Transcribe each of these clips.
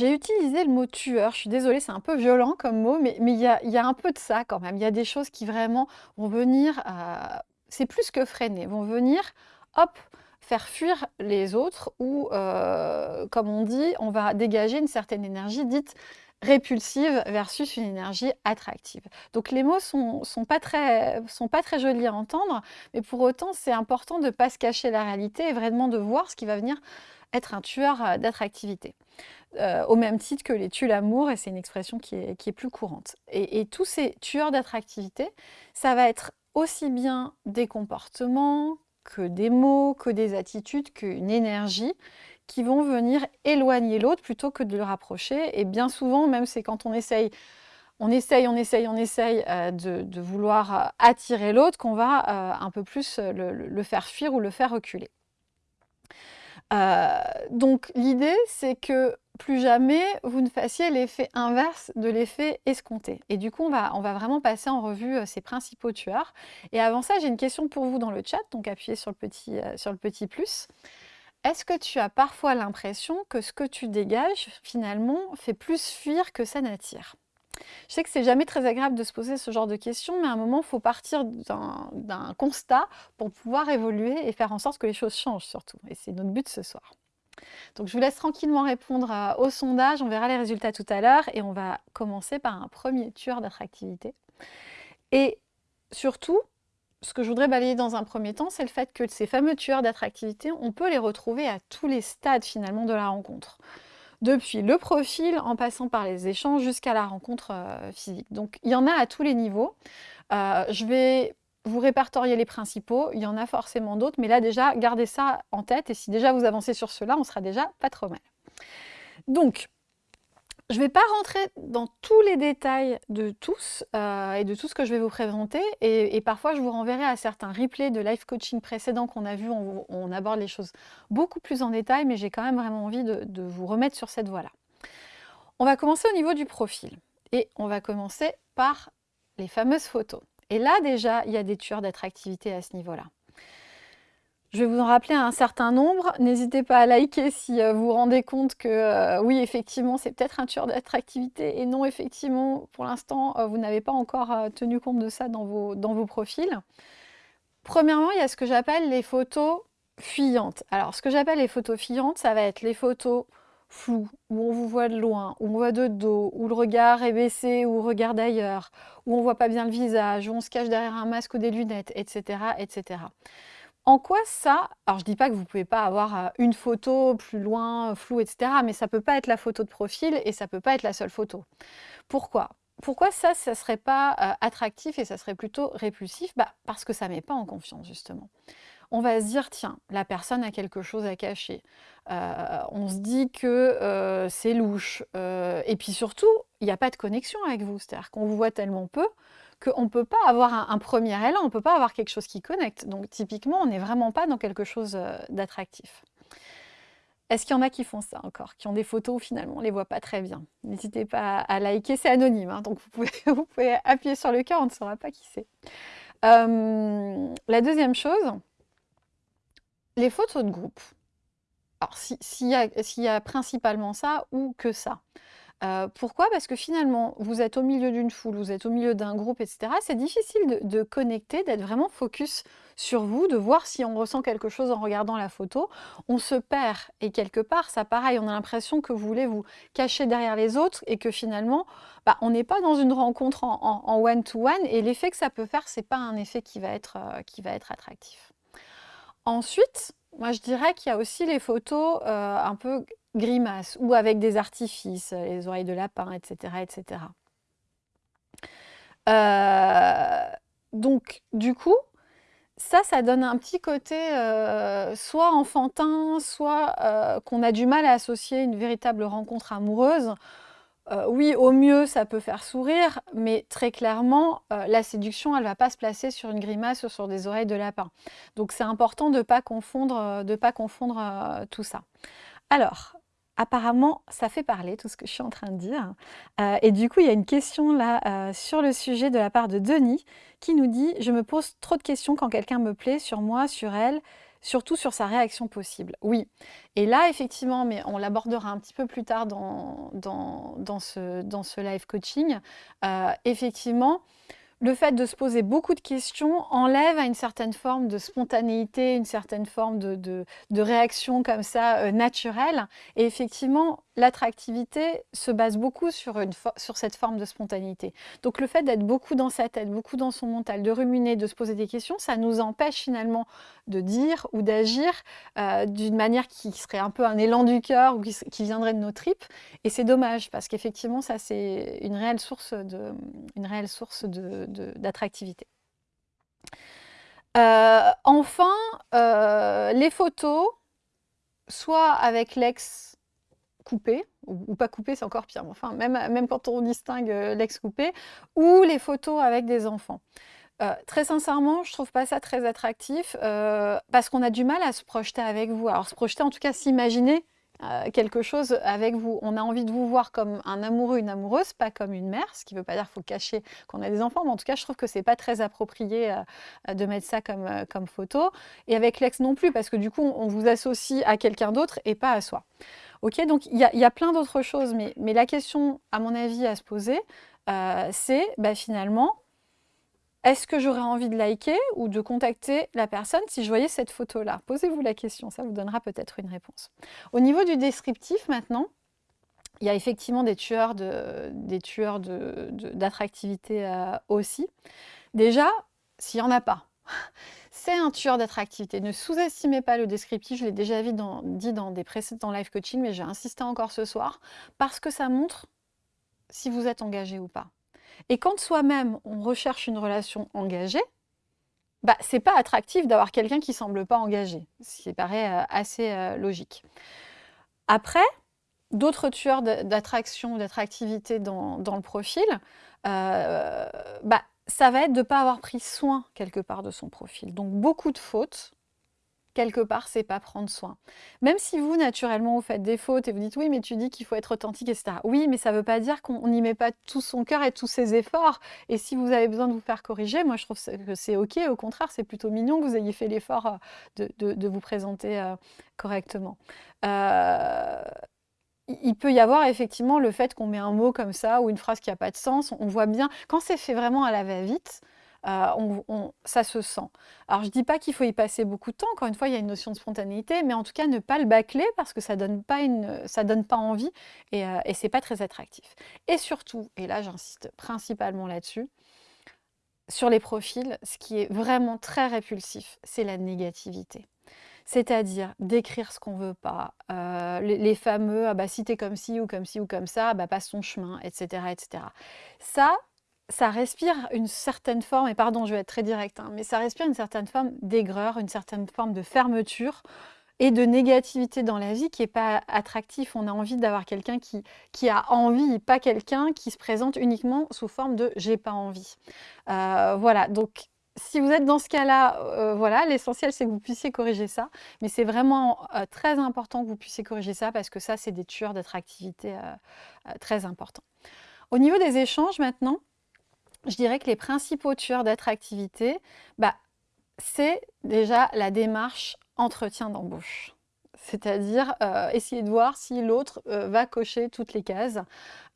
j'ai utilisé le mot tueur, je suis désolée, c'est un peu violent comme mot, mais il y, a, un peu de ça quand même. Il y a des choses qui vraiment vont venir, euh, c'est plus que freiner, vont venir, hop, faire fuir les autres ou, euh, comme on dit, on va dégager une certaine énergie dite répulsive versus une énergie attractive. Donc les mots sont, sont, pas très, sont pas très jolis à entendre, mais pour autant c'est important de ne pas se cacher la réalité et vraiment de voir ce qui va venir être un tueur euh, d'attractivité. Euh, au même titre que les tues l'amour, et c'est une expression qui est, qui est plus courante. Et, tous ces tueurs d'attractivité, ça va être aussi bien des comportements, que des mots, que des attitudes, qu'une énergie qui vont venir éloigner l'autre plutôt que de le rapprocher. Et bien souvent, même c'est quand on essaye, on essaye, on essaye, on essaye euh, de, vouloir euh, attirer l'autre qu'on va un peu plus le, faire fuir ou le faire reculer. donc l'idée, c'est que plus jamais vous ne fassiez l'effet inverse de l'effet escompté. Et du coup, on va, vraiment passer en revue ces principaux tueurs. Et avant ça, j'ai une question pour vous dans le chat, donc appuyez sur le petit, sur le petit plus. Est-ce que tu as parfois l'impression que ce que tu dégages, finalement, fait plus fuir que ça n'attire? Je sais que c'est jamais très agréable de se poser ce genre de questions, mais à un moment, il faut partir d'un constat pour pouvoir évoluer et faire en sorte que les choses changent surtout. Et c'est notre but ce soir. Donc je vous laisse tranquillement répondre au sondage, on verra les résultats tout à l'heure et on va commencer par un premier tueur d'attractivité. Et surtout, ce que je voudrais balayer dans un premier temps, c'est le fait que ces fameux tueurs d'attractivité, on peut les retrouver à tous les stades finalement de la rencontre. Depuis le profil, en passant par les échanges jusqu'à la rencontre euh, physique. Donc il y en a à tous les niveaux. Euh, je vais vous répertorier les principaux, il y en a forcément d'autres, mais là déjà, gardez ça en tête, et si déjà vous avancez sur cela, on sera déjà pas trop mal. Donc, je ne vais pas rentrer dans tous les détails de tous euh, et de tout ce que je vais vous présenter et, parfois je vous renverrai à certains replays de life coaching précédents qu'on a vu, on, aborde les choses beaucoup plus en détail mais j'ai quand même vraiment envie de vous remettre sur cette voie-là. On va commencer au niveau du profil et on va commencer par les fameuses photos. Et là déjà, il y a des tueurs d'attractivité à ce niveau-là. Je vais vous en rappeler un certain nombre. N'hésitez pas à liker si euh, vous vous rendez compte que euh, oui, effectivement, c'est peut-être un tueur d'attractivité et non, effectivement, pour l'instant, euh, vous n'avez pas encore tenu compte de ça dans vos, dans vos profils. Premièrement, il y a ce que j'appelle les photos fuyantes. Alors, ce que j'appelle les photos fuyantes, ça va être les photos floues, où on vous voit de loin, où on voit de dos, où le regard est baissé ou regarde ailleurs, où on voit pas bien le visage, où on se cache derrière un masque ou des lunettes, etc. etc. En quoi ça alors je dis pas que vous pouvez pas avoir, euh, une photo plus loin, floue etc. mais ça peut pas être la photo de profil et ça peut pas être la seule photo. Pourquoi? Pourquoi ça, ça serait pas, euh, attractif et ça serait plutôt répulsif? Bah, parce que ça met pas en confiance justement. On va se dire: «Tiens, la personne a quelque chose à cacher». Euh, on se dit que, c'est louche, et puis surtout, il n'y a pas de connexion avec vous. C'est-à-dire qu'on vous voit tellement peu qu'on ne peut pas avoir un, premier élan, on ne peut pas avoir quelque chose qui connecte. Donc typiquement, on n'est vraiment pas dans quelque chose euh, d'attractif. Est-ce qu'il y en a qui font ça encore, qui ont des photos finalement on ne les voit pas très bien? N'hésitez pas à liker, c'est anonyme, hein, donc vous pouvez, appuyer sur le cœur, on ne saura pas qui c'est. Euh, la deuxième chose, les photos de groupe. Alors s'il y, a principalement ça ou que ça. Euh, pourquoi? Parce que finalement, vous êtes au milieu d'une foule, vous êtes au milieu d'un groupe, etc. C'est difficile de, connecter, d'être vraiment focus sur vous, de voir si on ressent quelque chose en regardant la photo. On se perd et quelque part, ça pareil, on a l'impression que vous voulez vous cacher derrière les autres et que finalement, bah, on n'est pas dans une rencontre en one-to-one et l'effet que ça peut faire, c'est pas un effet qui va être, euh, qui va être attractif. Ensuite, moi je dirais qu'il y a aussi les photos euh, un peu grimaces ou avec des artifices, les oreilles de lapin, etc. etc. Euh, donc, du coup, ça, ça donne un petit côté euh, soit enfantin, soit qu'on a du mal à associer une véritable rencontre amoureuse. Oui, au mieux, ça peut faire sourire, mais très clairement, la séduction, elle ne va pas se placer sur une grimace ou sur des oreilles de lapin. Donc, c'est important de ne pas confondre, de pas confondre tout ça. Alors, apparemment, ça fait parler tout ce que je suis en train de dire. Euh, et du coup, il y a une question là euh, sur le sujet de la part de Denis qui nous dit « Je me pose trop de questions quand quelqu'un me plaît sur moi, sur elle. Surtout sur sa réaction possible. Oui. Et là, effectivement, mais on l'abordera un petit peu plus tard dans, ce live coaching, euh, effectivement, le fait de se poser beaucoup de questions enlève à une certaine forme de spontanéité, une certaine forme de, réaction comme ça euh, naturelle. Et effectivement, l'attractivité se base beaucoup sur, une sur cette forme de spontanéité. Donc le fait d'être beaucoup dans sa tête, beaucoup dans son mental, de ruminer, de se poser des questions, ça nous empêche finalement de dire ou d'agir euh, d'une manière qui serait un peu un élan du cœur ou qui, viendrait de nos tripes. Et c'est dommage parce qu'effectivement, ça c'est une réelle source de, une réelle source d'attractivité. Euh, enfin, euh, les photos, soit avec l'ex coupé, ou, pas coupé, c'est encore pire, enfin, même, quand on distingue euh, l'ex coupé, ou les photos avec des enfants. Très sincèrement, je trouve pas ça très attractif parce qu'on a du mal à se projeter avec vous. Alors se projeter, en tout cas s'imaginer quelque chose avec vous. On a envie de vous voir comme un amoureux, une amoureuse, pas comme une mère, ce qui ne veut pas dire qu'il faut cacher qu'on a des enfants, mais en tout cas, je trouve que c'est pas très approprié de mettre ça comme, comme photo. Et avec l'ex non plus, parce que du coup, on vous associe à quelqu'un d'autre et pas à soi. Ok, donc il y, a plein d'autres choses, mais, la question, à mon avis, à se poser, euh, c'est bah, finalement, est-ce que j'aurais envie de liker ou de contacter la personne si je voyais cette photo-là? Posez-vous la question, ça vous donnera peut-être une réponse. Au niveau du descriptif maintenant, il y a effectivement des tueurs d'attractivité de, euh, aussi. Déjà, s'il n'y en a pas, c'est un tueur d'attractivité. Ne sous-estimez pas le descriptif, je l'ai déjà dit dans, des précédents live coaching, mais j'ai insisté encore ce soir, parce que ça montre si vous êtes engagé ou pas. Et quand soi-même, on recherche une relation engagée, bah, c'est pas attractif d'avoir quelqu'un qui semble pas engagé, ce qui paraît euh, assez euh, logique. Après, d'autres tueurs d'attraction ou d'attractivité dans, le profil, euh, bah, ça va être de ne pas avoir pris soin quelque part de son profil. Donc beaucoup de fautes, quelque part, c'est pas prendre soin. Même si vous, naturellement, vous faites des fautes et vous dites oui, mais tu dis qu'il faut être authentique, etc. Oui, mais ça ne veut pas dire qu'on n'y met pas tout son cœur et tous ses efforts. Et si vous avez besoin de vous faire corriger, moi je trouve que c'est ok. Au contraire, c'est plutôt mignon que vous ayez fait l'effort euh, de, vous présenter euh, correctement. Euh, il peut y avoir effectivement le fait qu'on met un mot comme ça ou une phrase qui n'a pas de sens. On voit bien, quand c'est fait vraiment à la va-vite, euh, ça se sent. Alors je ne dis pas qu'il faut y passer beaucoup de temps, encore une fois il y a une notion de spontanéité, mais en tout cas ne pas le bâcler parce que ça ne donne, pas donne pas envie et, euh, et ce n'est pas très attractif. Et surtout, et là j'insiste principalement là-dessus, sur les profils, ce qui est vraiment très répulsif, c'est la négativité c'est-à-dire d'écrire ce qu'on veut pas, euh, les, fameux ah bah, si t'es comme ci ou comme ci ou comme ça, bah, passe ton chemin, etc., etc. Ça, ça respire une certaine forme, et pardon, je vais être très direct, hein, mais ça respire une certaine forme d'aigreur, une certaine forme de fermeture et de négativité dans la vie qui n'est pas attractif. On a envie d'avoir quelqu'un qui, qui a envie, pas quelqu'un qui se présente uniquement sous forme de j'ai pas envie. Euh, voilà, donc si vous êtes dans ce cas-là, euh, voilà, l'essentiel c'est que vous puissiez corriger ça. Mais c'est vraiment euh, très important que vous puissiez corriger ça parce que ça, c'est des tueurs d'attractivité très importants. Au niveau des échanges maintenant, je dirais que les principaux tueurs d'attractivité, bah, c'est déjà la démarche entretien d'embauche c'est-à-dire euh, essayer de voir si l'autre euh, va cocher toutes les cases.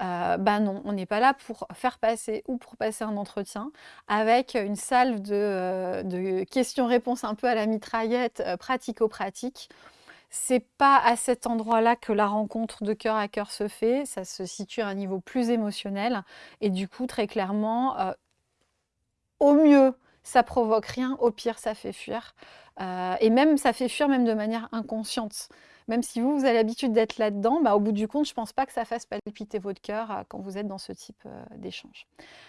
Euh, ben non, on n'est pas là pour faire passer ou pour passer un entretien avec une salve de, questions-réponses un peu à la mitraillette pratico-pratique. C'est pas à cet endroit-là que la rencontre de cœur à cœur se fait, ça se situe à un niveau plus émotionnel et du coup très clairement, au mieux ça provoque rien, au pire ça fait fuir. Euh, et même, ça fait fuir même de manière inconsciente. Même si vous, vous avez l'habitude d'être là-dedans, bah, au bout du compte, je ne pense pas que ça fasse palpiter votre cœur euh, quand vous êtes dans ce type euh, d'échange.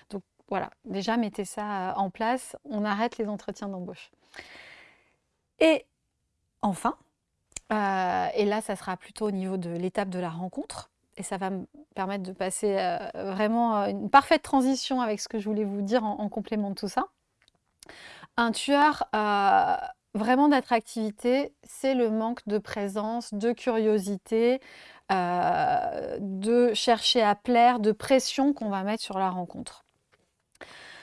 Donc voilà, déjà mettez ça en place, on arrête les entretiens d'embauche. Et enfin, et là, ça sera plutôt au niveau de l'étape de la rencontre, et ça va me permettre de passer vraiment une parfaite transition avec ce que je voulais vous dire en, complément de tout ça. Un tueur vraiment d'attractivité, c'est le manque de présence, de curiosité, euh, de chercher à plaire, de pression qu'on va mettre sur la rencontre.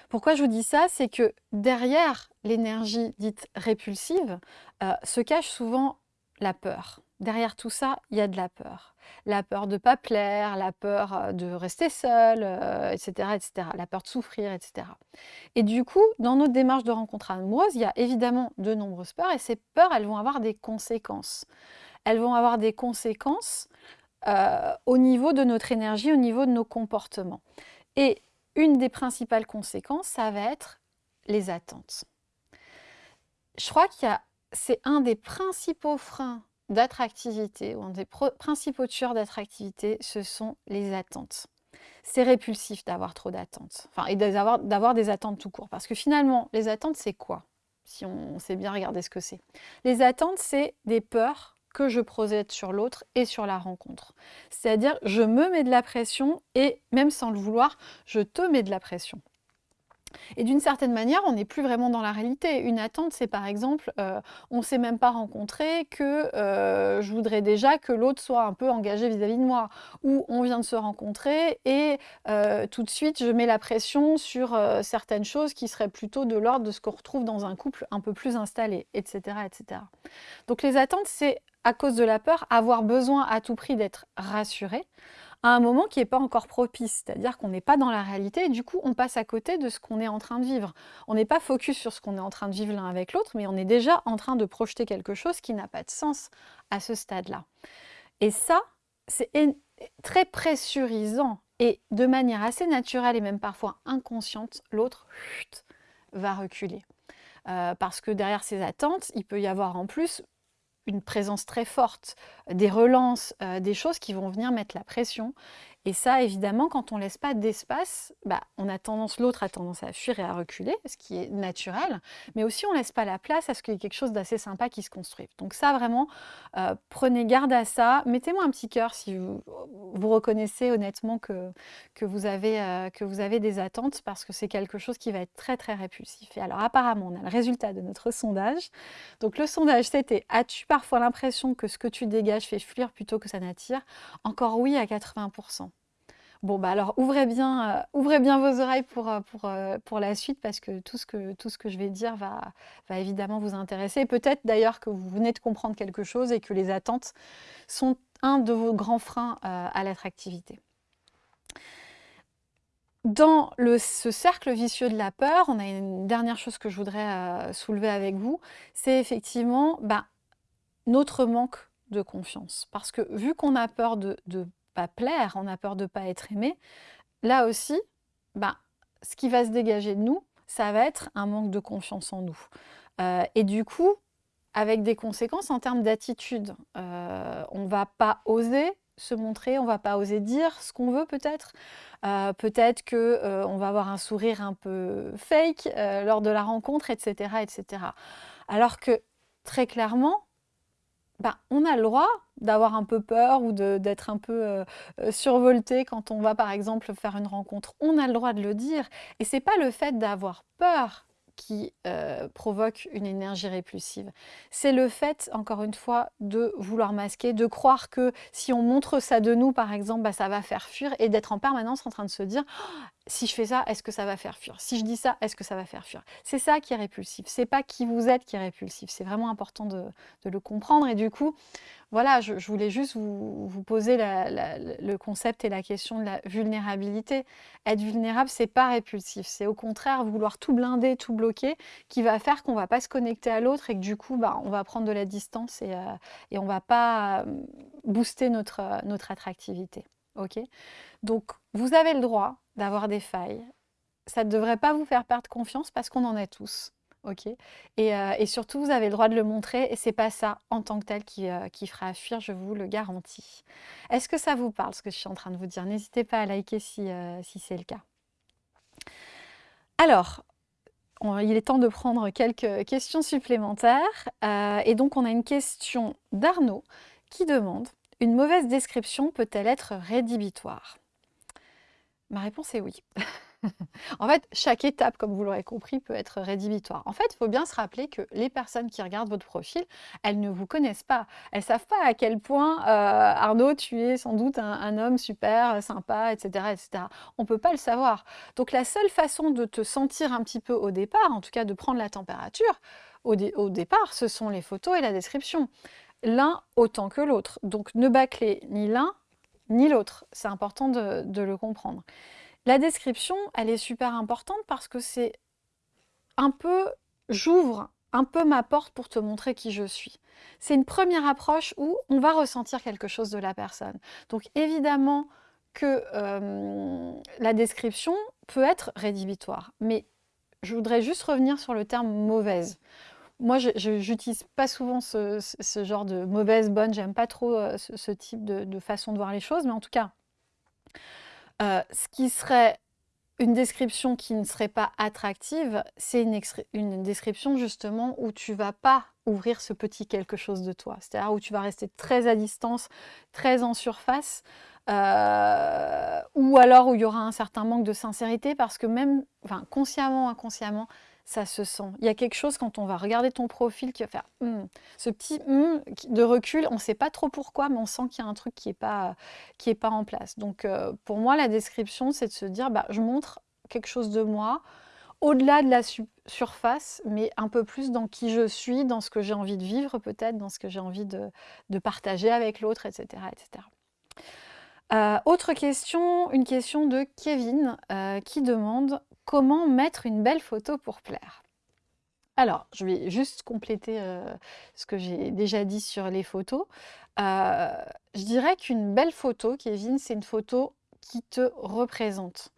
Pourquoi je vous dis ça? C'est que derrière l'énergie dite répulsive euh, se cache souvent la peur. Derrière tout ça, il y a de la peur. La peur de ne pas plaire, la peur euh, de rester seul, etc., euh, etc., la peur de souffrir, etc. Et du coup, dans notre démarche de rencontre amoureuse, il y a évidemment de nombreuses peurs, et ces peurs, elles vont avoir des conséquences. Elles vont avoir des conséquences au niveau de notre énergie, au niveau de nos comportements. Et une des principales conséquences, ça va être les attentes. Je crois qu'il y a, c'est un des principaux freins d'attractivité, ou un des principaux tueurs d'attractivité, ce sont les attentes. C'est répulsif d'avoir trop d'attentes, et d'avoir des attentes tout court. Parce que finalement, les attentes, c'est quoi? Si on sait bien regarder ce que c'est. Les attentes, c'est des peurs que je projette sur l'autre et sur la rencontre. C'est-à-dire, je me mets de la pression et même sans le vouloir, je te mets de la pression. Et d'une certaine manière, on n'est plus vraiment dans la réalité. Une attente, c'est par exemple, euh, on ne s'est même pas rencontré, que euh, je voudrais déjà que l'autre soit un peu engagé vis-à-vis de moi. Ou on vient de se rencontrer et euh, tout de suite, je mets la pression sur certaines choses qui seraient plutôt de l'ordre de ce qu'on retrouve dans un couple un peu plus installé, etc. etc. Donc les attentes, c'est à cause de la peur, avoir besoin à tout prix d'être rassuré à un moment qui n'est pas encore propice, c'est-à-dire qu'on n'est pas dans la réalité du coup on passe à côté de ce qu'on est en train de vivre. On n'est pas focus sur ce qu'on est en train de vivre l'un avec l'autre, mais on est déjà en train de projeter quelque chose qui n'a pas de sens à ce stade-là. Et ça, c'est très pressurisant et de manière assez naturelle et même parfois inconsciente, l'autre va reculer. Euh, parce que derrière ces attentes, il peut y avoir en plus une présence très forte, des relances, euh, des choses qui vont venir mettre la pression et ça, évidemment, quand on ne laisse pas d'espace, bah, on a tendance, l'autre a tendance à fuir et à reculer, ce qui est naturel, mais aussi on ne laisse pas la place à ce qu'il y ait quelque chose d'assez sympa qui se construise. Donc ça, vraiment, euh, prenez garde à ça. Mettez-moi un petit cœur si vous, reconnaissez honnêtement que, que, vous avez, euh, que vous avez des attentes, parce que c'est quelque chose qui va être très, très répulsif. Et alors, apparemment, on a le résultat de notre sondage. Donc le sondage, c'était « As-tu parfois l'impression que ce que tu dégages fait fuir plutôt que ça n'attire ?» Encore oui à 80%. Bon, bah alors ouvrez bien, euh, ouvrez bien vos oreilles pour, euh, pour, euh, pour, la suite parce que tout ce que, tout ce que je vais dire va, va évidemment vous intéresser. Peut-être d'ailleurs que vous venez de comprendre quelque chose et que les attentes sont un de vos grands freins à l'attractivité. Dans le, ce cercle vicieux de la peur, on a une dernière chose que je voudrais soulever avec vous, c'est effectivement bah, notre manque de confiance. Parce que vu qu'on a peur de, de pas plaire, on a peur de ne pas être aimé, là aussi, ben, ce qui va se dégager de nous, ça va être un manque de confiance en nous. Euh, et du coup, avec des conséquences en termes d'attitude. Euh, on va pas oser se montrer, on va pas oser dire ce qu'on veut peut-être. Euh, peut-être qu'on va avoir un sourire un peu fake lors de la rencontre, etc., etc. Alors que très clairement, ben, on a le droit d'avoir un peu peur ou d'être un peu euh, euh, survolté quand on va par exemple faire une rencontre. On a le droit de le dire. Et c'est pas le fait d'avoir peur qui euh, provoque une énergie répulsive. C'est le fait, encore une fois, de vouloir masquer, de croire que si on montre ça de nous, par exemple, bah, ça va faire fuir et d'être en permanence en train de se dire «Oh, si je fais ça, est-ce que ça va faire fuir? Si je dis ça, est-ce que ça va faire fuir? C'est ça qui est répulsif. C'est pas qui vous êtes qui est répulsif. C'est vraiment important de, le comprendre. Et du coup, voilà, je, voulais juste vous, poser le concept et la question de la vulnérabilité. Être vulnérable, c'est pas répulsif, c'est au contraire vouloir tout blinder, tout bloquer, qui va faire qu'on va pas se connecter à l'autre et que du coup, bah, on va prendre de la distance et, euh, et on va pas euh, booster notre, euh, notre attractivité. Ok Donc, vous avez le droit d'avoir des failles. Ça ne devrait pas vous faire perdre confiance parce qu'on en a tous ok euh, et, surtout, vous avez le droit de le montrer et c'est pas ça en tant que tel qui, euh, fera fuir, je vous le garantis. Est-ce que ça vous parle, ce que je suis en train de vous dire? N'hésitez pas à liker si, euh, si c'est le cas. Alors, il est temps de prendre quelques questions supplémentaires. et donc, on a une question d'Arnaud qui demande « Une mauvaise description peut-elle être rédhibitoire ?» Ma réponse est oui. En fait, chaque étape, comme vous l'aurez compris, peut être rédhibitoire. En fait, il faut bien se rappeler que les personnes qui regardent votre profil, elles ne vous connaissent pas. Elles ne savent pas à quel point, euh, Arnaud, tu es sans doute un, homme super, euh, sympa, etc., etc. On ne peut pas le savoir. Donc la seule façon de te sentir un petit peu au départ, en tout cas de prendre la température, au, départ, ce sont les photos et la description. L'un autant que l'autre. Donc ne bâclez ni l'un ni l'autre. C'est important de le comprendre. La description, elle est super importante parce que c'est un peu, j'ouvre un peu ma porte pour te montrer qui je suis. C'est une première approche où on va ressentir quelque chose de la personne. Donc évidemment que euh, la description peut être rédhibitoire, mais je voudrais juste revenir sur le terme mauvaise. Moi, je n'utilise pas souvent ce, genre de mauvaise, bonne, j'aime pas trop euh, ce, type de façon de voir les choses, mais en tout cas, euh, ce qui serait une description qui ne serait pas attractive, c'est une, description justement où tu vas pas ouvrir ce petit quelque chose de toi. C'est-à-dire où tu vas rester très à distance, très en surface, euh, ou alors où il y aura un certain manque de sincérité parce que même, consciemment, inconsciemment, ça se sent. Il y a quelque chose quand on va regarder ton profil qui va faire hmm, ce petit hmm de recul, on ne sait pas trop pourquoi, mais on sent qu'il y a un truc qui n'est pas, qui pas en place. Donc euh, pour moi, la description, c'est de se dire, bah, je montre quelque chose de moi, au-delà de la surface, mais un peu plus dans qui je suis, dans ce que j'ai envie de vivre peut-être, dans ce que j'ai envie de, partager avec l'autre, etc. etc. Euh, autre question, une question de Kevin euh, qui demande Comment mettre une belle photo pour plaire alors, je vais juste compléter euh, ce que j'ai déjà dit sur les photos. Euh, je dirais qu'une belle photo, Kevin, c'est une photo qui te représente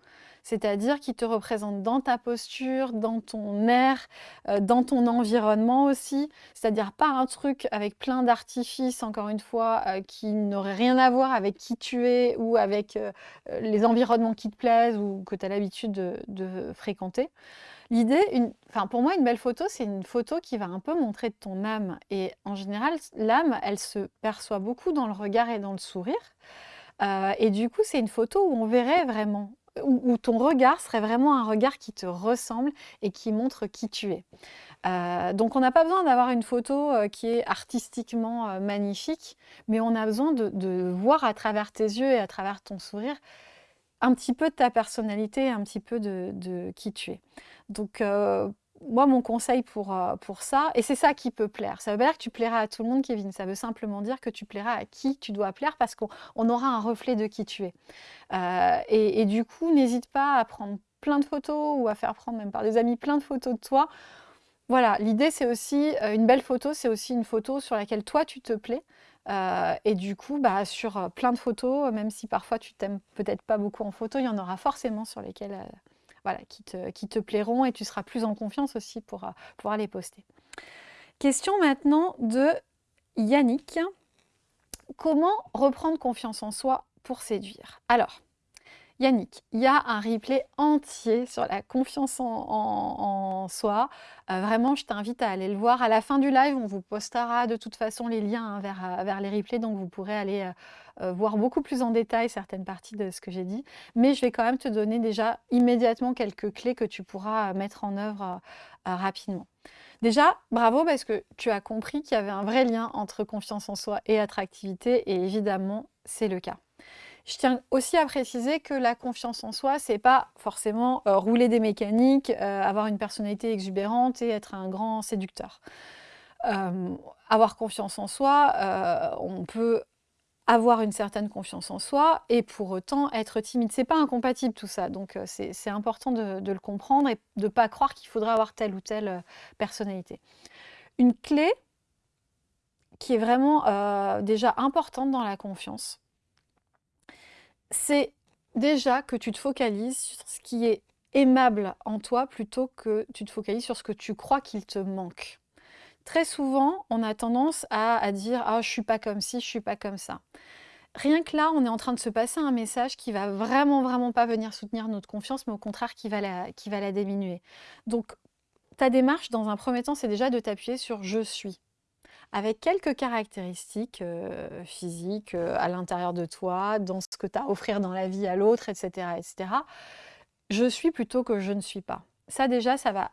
c'est-à-dire qui te représente dans ta posture, dans ton air, euh, dans ton environnement aussi, c'est-à-dire pas un truc avec plein d'artifices, encore une fois, euh, qui n'aurait rien à voir avec qui tu es ou avec euh, les environnements qui te plaisent ou que tu as l'habitude de, fréquenter. L'idée, enfin pour moi, une belle photo, c'est une photo qui va un peu montrer ton âme. Et en général, l'âme, elle se perçoit beaucoup dans le regard et dans le sourire. et du coup, c'est une photo où on verrait vraiment où, ton regard serait vraiment un regard qui te ressemble et qui montre qui tu es. Euh, donc on n'a pas besoin d'avoir une photo euh, qui est artistiquement euh, magnifique, mais on a besoin de, voir à travers tes yeux et à travers ton sourire un petit peu de ta personnalité, un petit peu de, de qui tu es. Donc moi, mon conseil pour, euh, pour ça, et c'est ça qui peut plaire. Ça veut pas dire que tu plairas à tout le monde, Kevin. Ça veut simplement dire que tu plairas à qui tu dois plaire parce qu'on aura un reflet de qui tu es. Euh, et, du coup, n'hésite pas à prendre plein de photos ou à faire prendre même par des amis plein de photos de toi. Voilà, l'idée c'est aussi, euh, une belle photo, c'est aussi une photo sur laquelle toi tu te plais. et du coup, bah, sur plein de photos, même si parfois tu t'aimes peut-être pas beaucoup en photo, il y en aura forcément sur lesquelles voilà, qui, te, qui te plairont et tu seras plus en confiance aussi pour euh, pouvoir les poster. Question maintenant de Yannick. Comment reprendre confiance en soi pour séduire? Alors, Yannick, il y a un replay entier sur la confiance en, soi. Euh, vraiment, je t'invite à aller le voir. À la fin du live, on vous postera de toute façon les liens hein, vers, euh, vers, les replays, donc vous pourrez aller euh, voir beaucoup plus en détail certaines parties de ce que j'ai dit. Mais je vais quand même te donner déjà immédiatement quelques clés que tu pourras mettre en œuvre rapidement. Déjà, bravo parce que tu as compris qu'il y avait un vrai lien entre confiance en soi et attractivité, et évidemment, c'est le cas. Je tiens aussi à préciser que la confiance en soi, c'est pas forcément euh, rouler des mécaniques, euh, avoir une personnalité exubérante et être un grand séducteur. Euh, avoir confiance en soi, on peut avoir une certaine confiance en soi et pour autant être timide. C'est pas incompatible tout ça, donc c'est important de, de, le comprendre et de ne pas croire qu'il faudra avoir telle ou telle personnalité. Une clé qui est vraiment déjà importante dans la confiance, c'est déjà que tu te focalises sur ce qui est aimable en toi plutôt que tu te focalises sur ce que tu crois qu'il te manque. Très souvent, on a tendance à, dire « Ah, je suis pas comme ci, je suis pas comme ça ». Rien que là, on est en train de se passer un message qui va vraiment, vraiment pas venir soutenir notre confiance, mais au contraire qui va qui va la diminuer. Donc, ta démarche, dans un premier temps, c'est déjà de t'appuyer sur « je suis » avec quelques caractéristiques euh, physiques euh, à l'intérieur de toi, dans ce que tu as à offrir dans la vie à l'autre, etc., etc. je suis plutôt que je ne suis pas. Ça déjà, ça va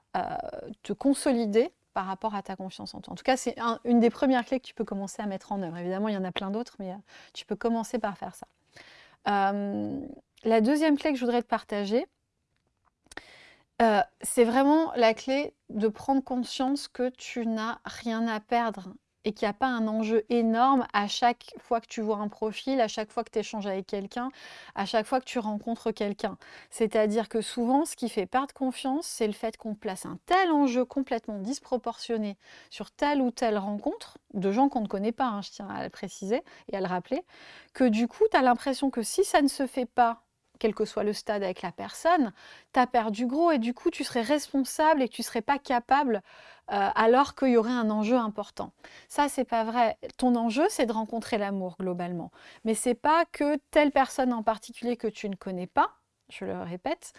te consolider par rapport à ta confiance en toi. En tout cas, c'est une des premières clés que tu peux commencer à mettre en œuvre. Évidemment, il y en a plein d'autres, mais tu peux commencer par faire ça. la deuxième clé que je voudrais te partager, c'est vraiment la clé de prendre conscience que tu n'as rien à perdre et qu'il n'y a pas un enjeu énorme à chaque fois que tu vois un profil, à chaque fois que tu échanges avec quelqu'un, à chaque fois que tu rencontres quelqu'un. C'est-à-dire que souvent, ce qui fait perdre confiance, c'est le fait qu'on place un tel enjeu complètement disproportionné sur telle ou telle rencontre, de gens qu'on ne connaît pas, hein, je tiens à le préciser et à le rappeler, que du coup, tu as l'impression que si ça ne se fait pas quel que soit le stade avec la personne, tu as perdu gros et du coup tu serais responsable et tu ne serais pas capable euh, alors qu'il y aurait un enjeu important. Ça, c'est pas vrai. Ton enjeu, c'est de rencontrer l'amour globalement. Mais c'est pas que telle personne en particulier que tu ne connais pas, je le répète,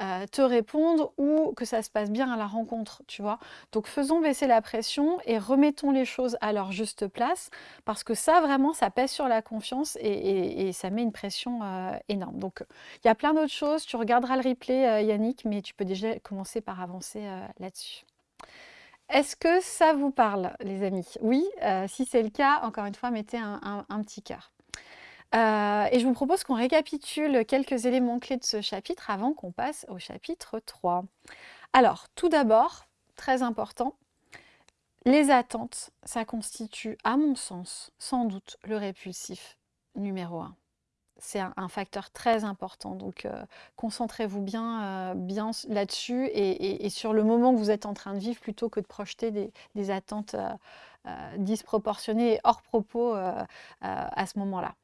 euh, te répondre ou que ça se passe bien à la rencontre, tu vois. Donc faisons baisser la pression et remettons les choses à leur juste place parce que ça vraiment ça pèse sur la confiance et, ça met une pression euh, énorme. Donc il y a plein d'autres choses, tu regarderas le replay euh, Yannick, mais tu peux déjà commencer par avancer là-dessus. Est-ce que ça vous parle les amis? Oui, si c'est le cas, encore une fois, mettez un petit cœur. Euh, et je vous propose qu'on récapitule quelques éléments clés de ce chapitre avant qu'on passe au chapitre 3. Alors, tout d'abord, très important, les attentes, ça constitue, à mon sens, sans doute le répulsif numéro 1. C'est un, facteur très important, donc euh, concentrez-vous bien, euh, bien là-dessus et, sur le moment que vous êtes en train de vivre plutôt que de projeter des, attentes disproportionnées et hors propos à ce moment-là.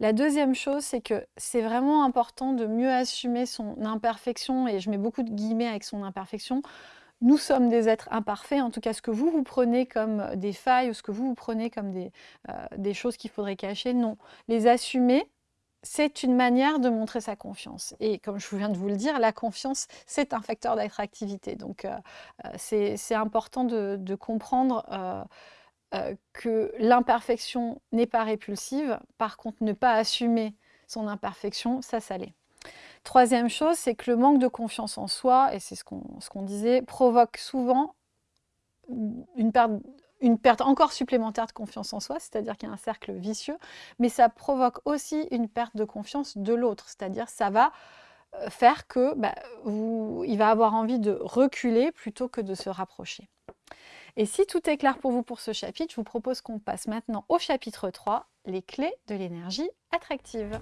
La deuxième chose, c'est que c'est vraiment important de mieux assumer son imperfection, et je mets beaucoup de guillemets avec son imperfection. Nous sommes des êtres imparfaits, en tout cas ce que vous vous prenez comme des failles ou ce que vous vous prenez comme des, euh, des choses qu'il faudrait cacher, non. Les assumer, c'est une manière de montrer sa confiance. Et comme je viens de vous le dire, la confiance, c'est un facteur d'attractivité. Donc, euh, euh, c'est important de, comprendre euh, que l'imperfection n'est pas répulsive. Par contre, ne pas assumer son imperfection, ça, ça l'est. Troisième chose, c'est que le manque de confiance en soi, et c'est ce qu'on disait, provoque souvent une perte, une perte encore supplémentaire de confiance en soi, c'est-à-dire qu'il y a un cercle vicieux, mais ça provoque aussi une perte de confiance de l'autre, c'est-à-dire ça va euh, faire que bah, il va avoir envie de reculer plutôt que de se rapprocher. Et si tout est clair pour vous pour ce chapitre, je vous propose qu'on passe maintenant au chapitre 3, les clés de l'énergie attractive.